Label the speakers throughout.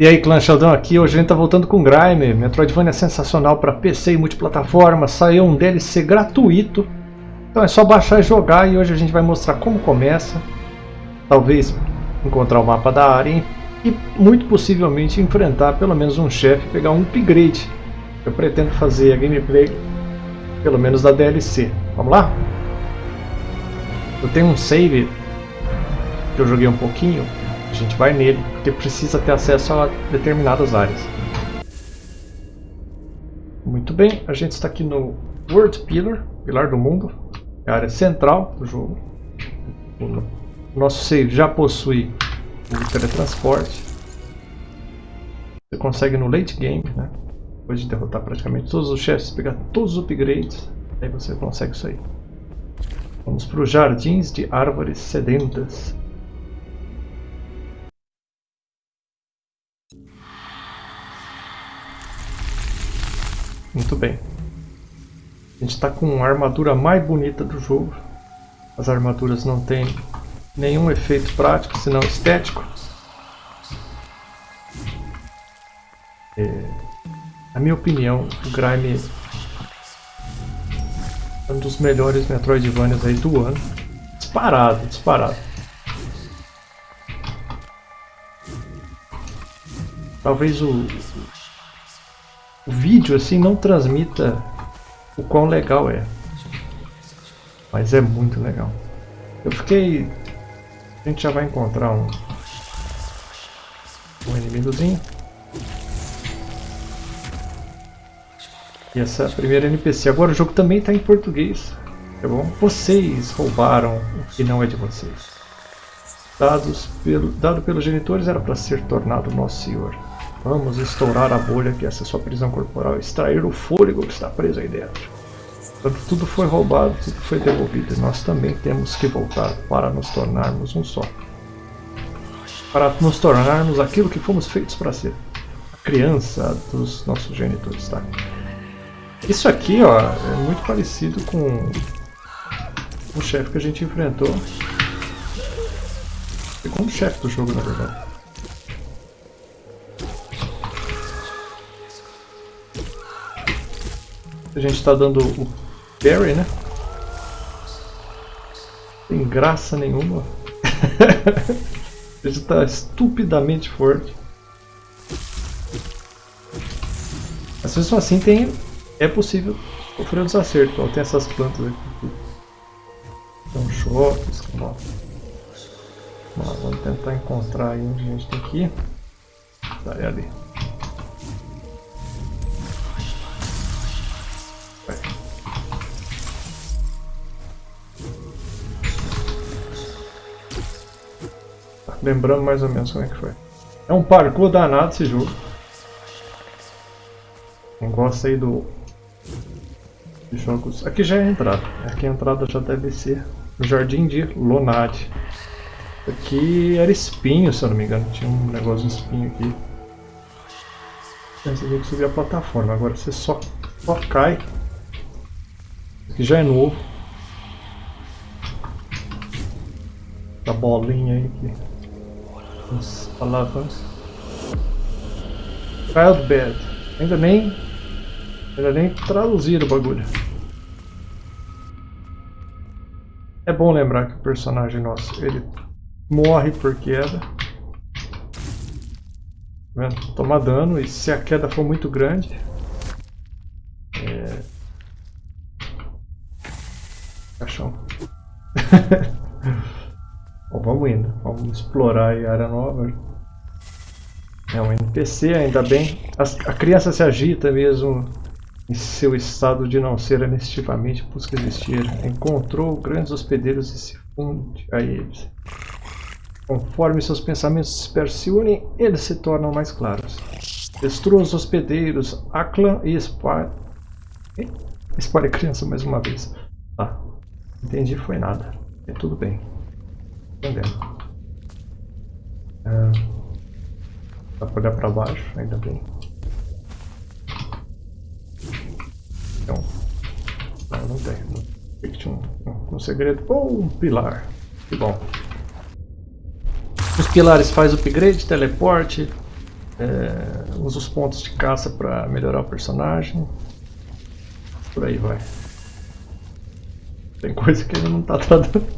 Speaker 1: E aí, clã Sheldon aqui, hoje a gente tá voltando com Grime, Metroidvania sensacional para PC e multiplataforma, saiu um DLC gratuito, então é só baixar e jogar e hoje a gente vai mostrar como começa, talvez encontrar o mapa da área e muito possivelmente enfrentar pelo menos um chefe pegar um upgrade. Eu pretendo fazer a gameplay pelo menos da DLC. Vamos lá? Eu tenho um save que eu joguei um pouquinho, gente vai nele, porque precisa ter acesso a determinadas áreas. Muito bem, a gente está aqui no World Pillar, Pilar do Mundo, é a área central do jogo. O nosso save já possui o teletransporte. Você consegue no late game, né? depois de derrotar praticamente todos os chefes, pegar todos os upgrades, aí você consegue isso aí. Vamos para os Jardins de Árvores Sedentas. Muito bem. A gente está com a armadura mais bonita do jogo. As armaduras não têm nenhum efeito prático, senão estético. É, na minha opinião, o Grime é um dos melhores Metroidvanias aí do ano. Disparado, disparado. Talvez o, o vídeo assim não transmita o quão legal é. Mas é muito legal. Eu fiquei... A gente já vai encontrar um... Um inimigozinho. E essa é primeira NPC. Agora o jogo também está em português. Tá bom? Vocês roubaram o que não é de vocês. Dados pelo, dado pelos genitores era para ser tornado nosso senhor. Vamos estourar a bolha que essa é sua prisão corporal extrair o fôlego que está preso aí dentro. Tudo foi roubado, tudo foi devolvido, e nós também temos que voltar para nos tornarmos um só. Para nos tornarmos aquilo que fomos feitos para ser. A criança dos nossos genitores, tá? Isso aqui, ó, é muito parecido com o chefe que a gente enfrentou. Segundo chefe do jogo, na verdade. A gente está dando o Barry, né? Sem graça nenhuma. Ele está estupidamente forte. Mas mesmo assim tem, é possível sofrer um desacerto. Ó, tem essas plantas aqui. São choques. Vamos, vamos tentar encontrar aí onde a gente tem que ir. Tá, é ali. Lembrando mais ou menos como é que foi. É um parkour danado esse jogo. Quem gosta aí do... De jogos... Aqui já é a entrada. Aqui a entrada já deve ser o Jardim de Lonade. Aqui era espinho, se eu não me engano. Tinha um negócio de espinho aqui. Você tinha que subir a plataforma. Agora você só, só cai. Aqui já é novo. A bolinha aí. Aqui. As palavras. Childbed. Ainda nem. Ainda nem traduziram o bagulho. É bom lembrar que o personagem nosso, ele morre por queda. Tá? Toma dano e se a queda for muito grande. É... Caixão. Bom, vamos indo. Vamos explorar a área nova. É um NPC, ainda bem. A, a criança se agita mesmo em seu estado de não ser anistivamente busca existir. Encontrou grandes hospedeiros e se funde a eles. Conforme seus pensamentos se unem, eles se tornam mais claros. Destrua os hospedeiros, Aklan e. Espalhe a criança mais uma vez. Tá, entendi, foi nada. É tudo bem. Entendendo. Ah, dá pra olhar pra baixo, ainda bem. Então. Não, não tem. Não, tinha um, um, segredo. Ou um pilar. Que bom. Os pilares faz upgrade, teleporte. É, usa os pontos de caça para melhorar o personagem. Por aí vai. Tem coisa que ainda não está traduzida.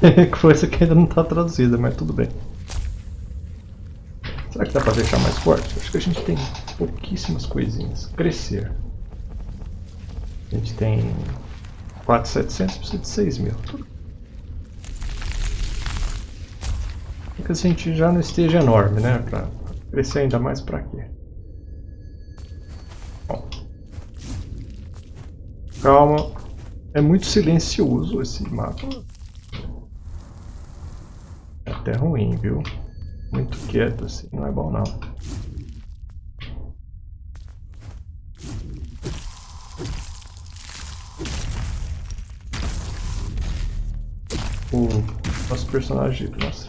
Speaker 1: Coisa que ainda não está traduzida, mas tudo bem. Será que dá para deixar mais forte? Acho que a gente tem pouquíssimas coisinhas. Crescer. A gente tem 4,700, precisa de 6 mil. que a gente já não esteja enorme, né? Pra crescer ainda mais pra quê? Bom. Calma. É muito silencioso esse mapa. Até ruim, viu? Muito quieto assim, não é bom não. O nosso personagem, nossa,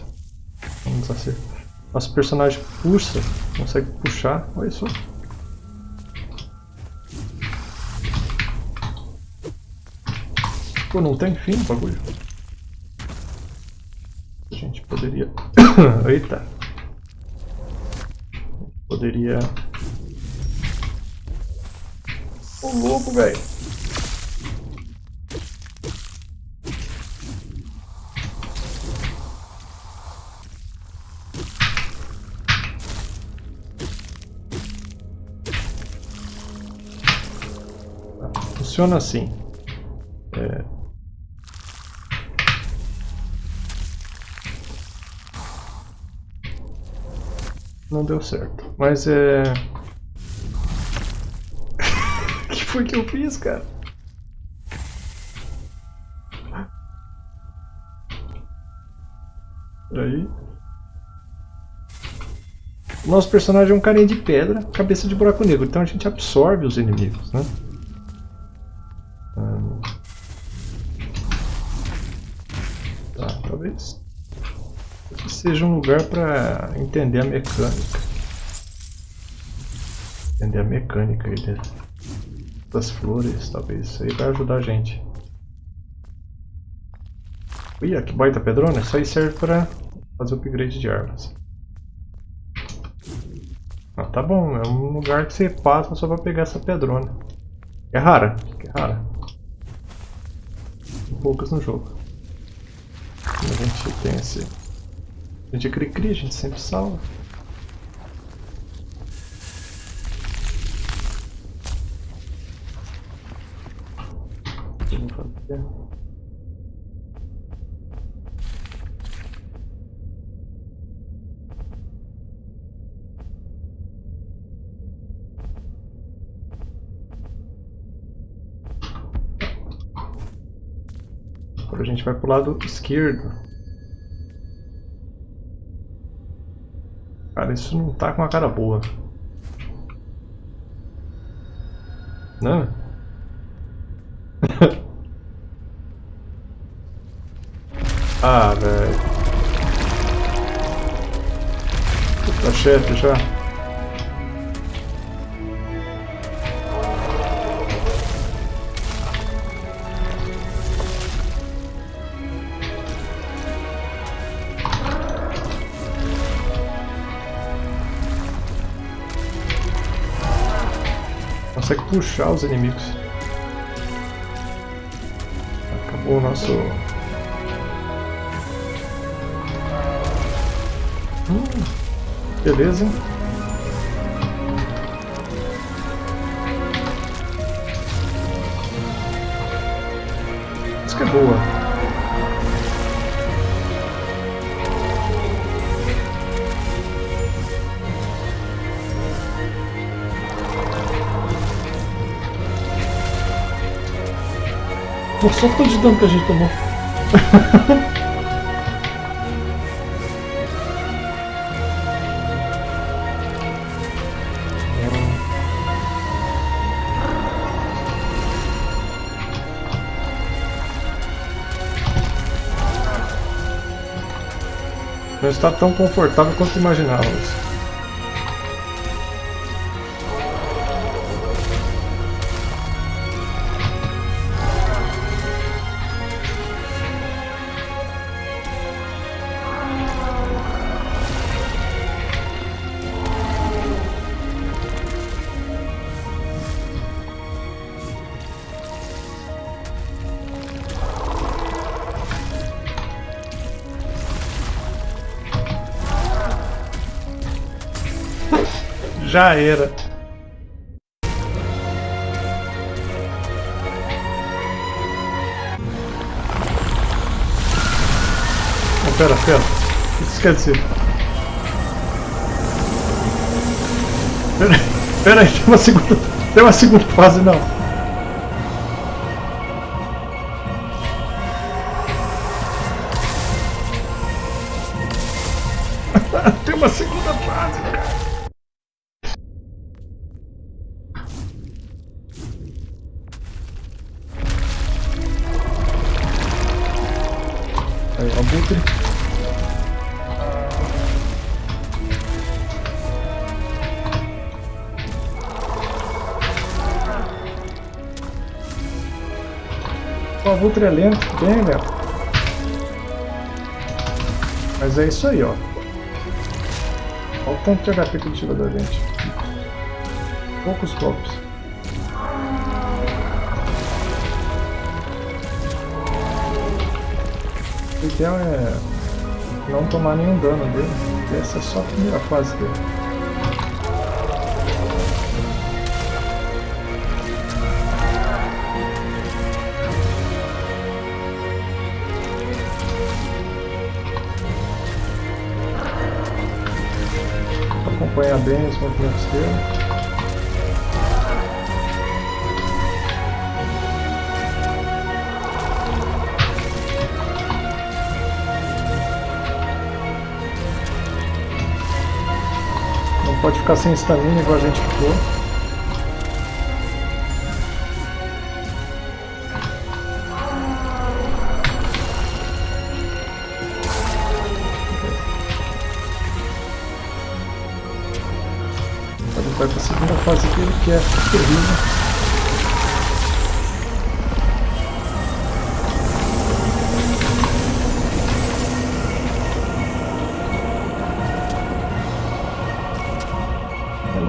Speaker 1: Vamos acertar. Nosso personagem puxa, consegue puxar, olha só. Pô, não tem fim o bagulho. Poderia... Eita. Poderia... Ô louco, velho. funciona assim. Não deu certo. Mas é... O que foi que eu fiz, cara? Peraí. Nosso personagem é um carinha de pedra, cabeça de buraco negro, então a gente absorve os inimigos, né? Tá, talvez seja um lugar para entender a mecânica. Entender a mecânica aí das flores, talvez isso aí vai ajudar a gente. Ih, que baita pedrona, isso aí serve para fazer upgrade de armas. Ah, tá bom, é um lugar que você passa só para pegar essa pedrona. É rara, é rara poucas no jogo. a gente tem esse... A gente é cri-cri, a gente sempre salva. Agora a gente vai pro lado esquerdo. Cara, isso não tá com uma cara boa. Não? ah, velho. Tá chefe já. Consegue puxar os inimigos. Acabou o nosso... Hum, beleza. Isso que é boa. Pô, só tanto de dano que a gente tomou. Não está tão confortável quanto imaginávamos. Já era. Oh, pera, pera. O que isso quer dizer? Pera, pera aí, tem uma segunda, tem uma segunda fase não. Aí, o é lento, bem lento. Mas é isso aí, ó. Olha o tanto de HP que ele tirou da gente. Poucos golpes. Ideal é não tomar nenhum dano dele. Essa é só a primeira fase dele. acompanhar bem os movimentos dele. Pode ficar sem estamina igual a gente ficou. vai para a segunda fase dele, que é terrível.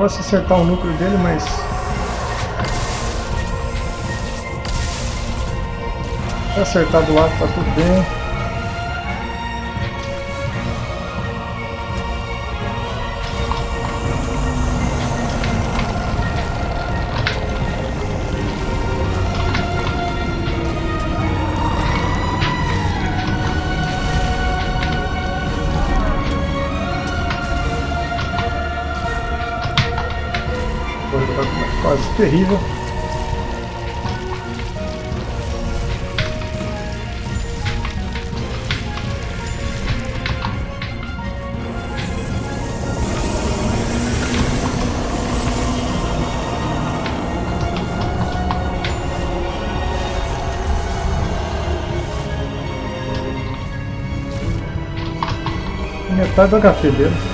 Speaker 1: Gosto de acertar o núcleo dele, mas se acertar do lado tá tudo bem. Terrível. Metade do HP dele.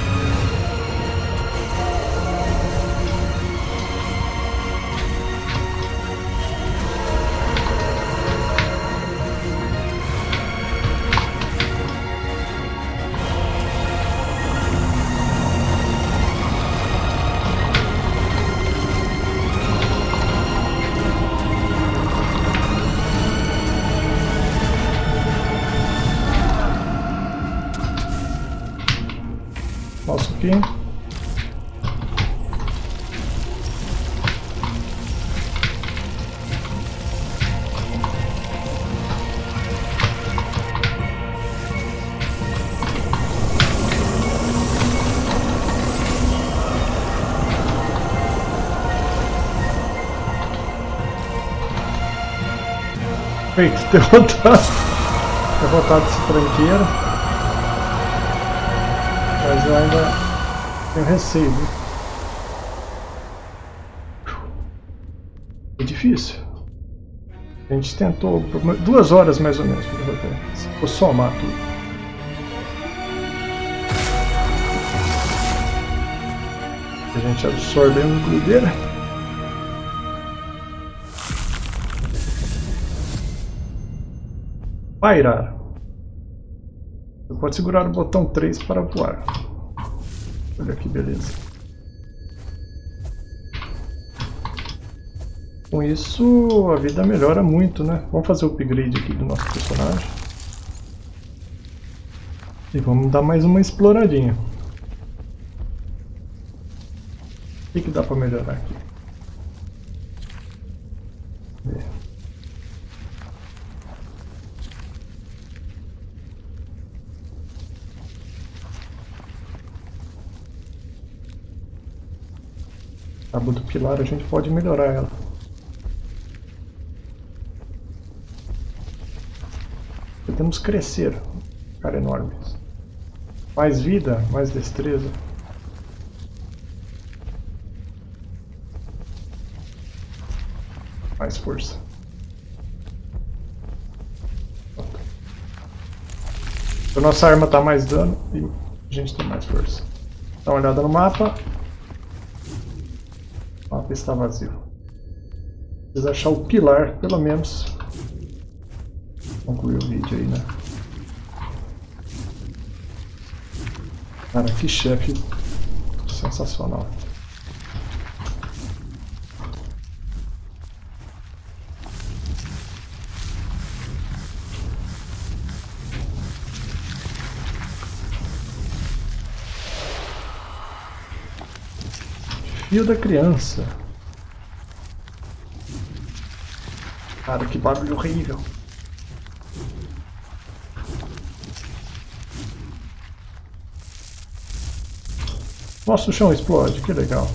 Speaker 1: Feito, derrotado. Derrotado esse tranqueiro. Mas eu ainda tenho receio, viu? É difícil. A gente tentou duas horas mais ou menos para derrotar. Se for somar tudo. A gente absorve a includeira. Pairar. Você pode segurar o botão 3 para voar. Olha que beleza. Com isso, a vida melhora muito, né? Vamos fazer o upgrade aqui do nosso personagem. E vamos dar mais uma exploradinha. que, que dá pra melhorar aqui? Tábua do pilar a gente pode melhorar ela. Temos crescer. Cara enorme. Mais vida, mais destreza. Mais força. A nossa arma está mais dano e a gente tem mais força. Dá uma olhada no mapa. Está vazio. Precisa achar o pilar, pelo menos. Concluir o vídeo aí, né? Cara, que chefe sensacional. Fio da criança. Cara, que barulho horrível. Nossa, o chão explode, que legal.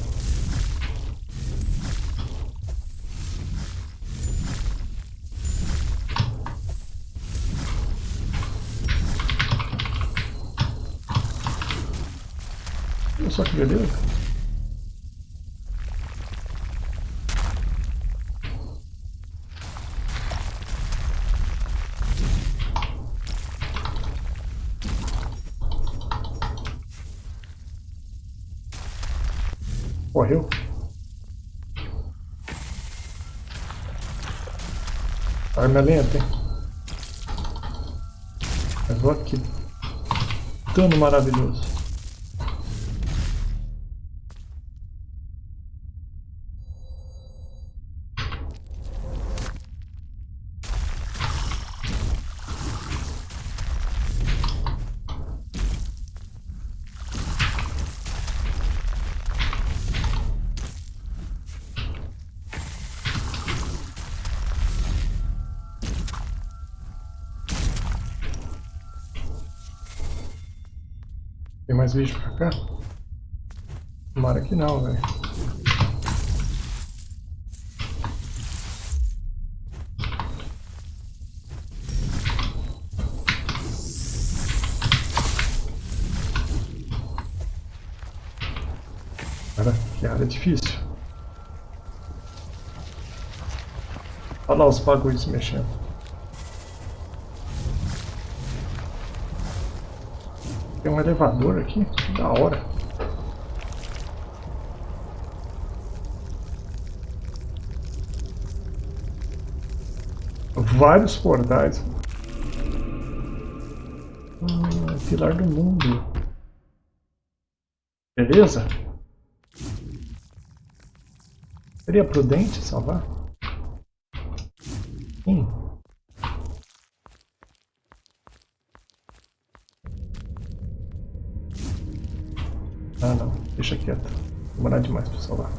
Speaker 1: Morreu? Arma é lenta, hein? Mas olha que dano maravilhoso. Tem mais vídeo pra cá? Tomara que não, velho. Cara, que área difícil. Olha lá os bagulhos mexendo. Um elevador aqui, que da hora. Vários portais. Ah, pilar do mundo. Beleza? Seria prudente salvar? Deixa quieto. Demorar demais pra salvar.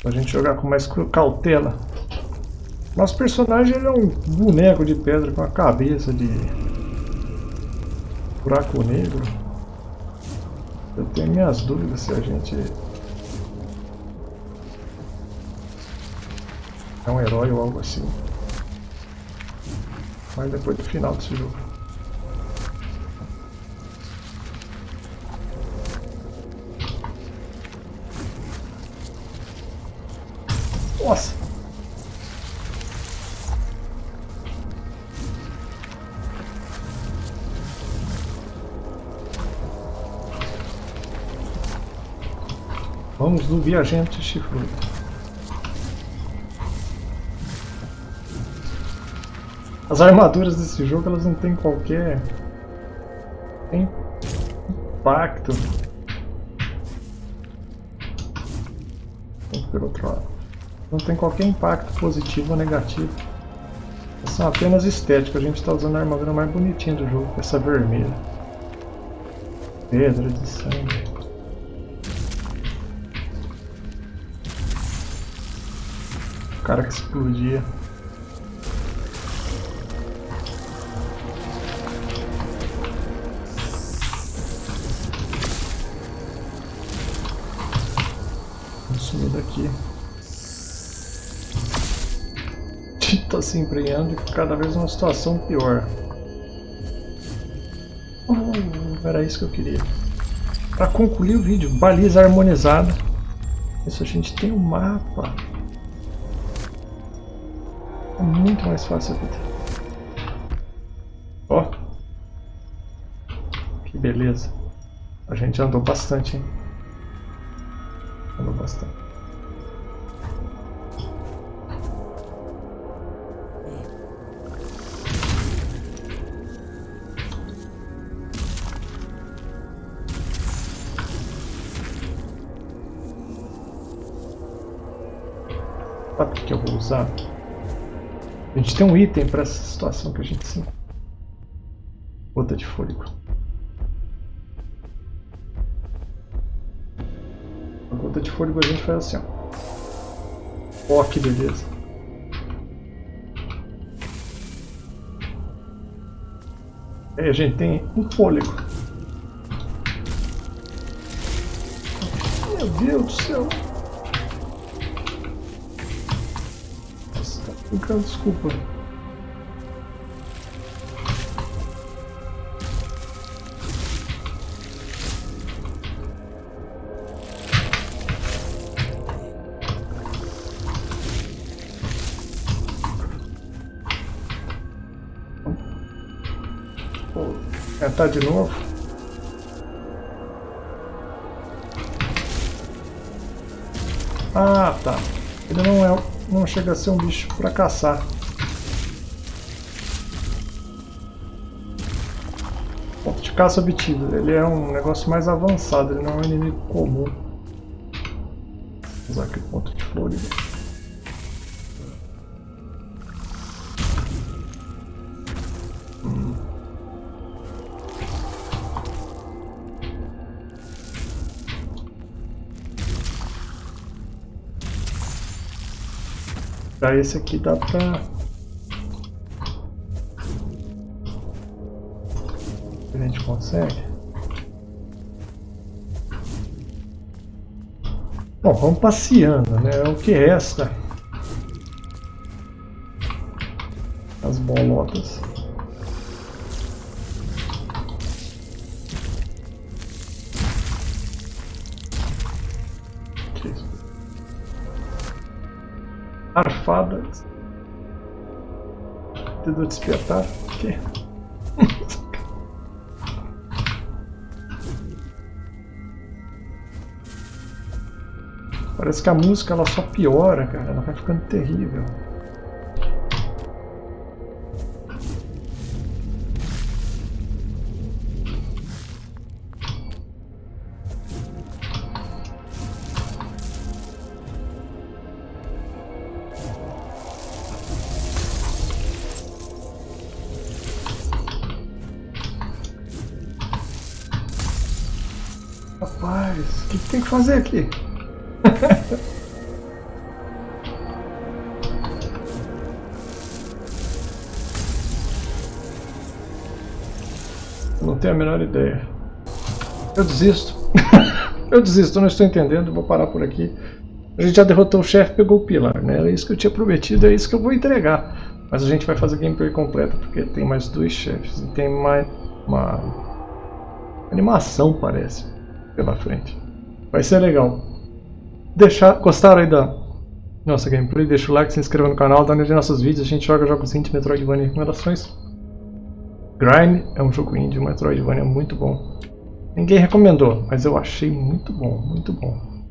Speaker 1: Pra gente jogar com mais cautela. Nosso personagem ele é um boneco de pedra com a cabeça de buraco negro. Eu tenho minhas dúvidas se a gente é um herói ou algo assim. Mas depois do final desse jogo. Nossa! Vamos do viajante chifrudo. As armaduras desse jogo elas não tem qualquer impacto. Não tem qualquer impacto positivo ou negativo. São apenas estéticos, a gente está usando a armadura mais bonitinha do jogo, essa vermelha. Pedra de sangue. O cara que explodia. Vamos sumir daqui. Tá se embrenhando e cada vez uma situação pior. Oh, era isso que eu queria. Para concluir o vídeo, baliza harmonizada. Isso a gente tem um mapa. É muito mais fácil a. Ó. Que beleza. A gente andou bastante, hein? Andou bastante. Usar? A gente tem um item para essa situação que a gente se Gota de fôlego. A gota de fôlego a gente faz assim, ó. Ó, que beleza. Aí a gente tem um fôlego. Meu Deus do céu. Então, desculpa. Vou tentar de novo. Ah, tá. Ele não é não chega a ser um bicho para caçar. Ponto de caça obtido. Ele é um negócio mais avançado, ele não é um inimigo comum. Vou usar aqui o ponto de florida. Pra esse aqui dá pra... A gente consegue? Bom, vamos passeando, né? O que resta. As bolotas. Arfadas. Tentando despertar. Que? Parece que a música ela só piora, cara. Ela vai ficando terrível. Fazer aqui? Não tenho a menor ideia. Eu desisto. eu desisto, não estou entendendo, vou parar por aqui. A gente já derrotou o chefe, pegou o pilar, né? Era isso que eu tinha prometido, é isso que eu vou entregar. Mas a gente vai fazer gameplay completa, porque tem mais dois chefes e tem mais uma animação, parece pela frente. Vai ser legal. Deixar, gostaram aí da nossa gameplay? Deixa o like, se inscreva no canal, dá uma nos nossos vídeos. A gente joga jogos indie, Metroidvania e recomendações. Grind é um jogo indie, Metroidvania é muito bom. Ninguém recomendou, mas eu achei muito bom, muito bom.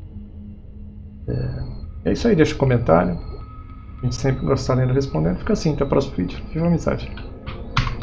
Speaker 1: É, é isso aí, deixa um comentário. A gente sempre gosta lendo respondendo. Fica assim, até o próximo vídeo. Viva a amizade.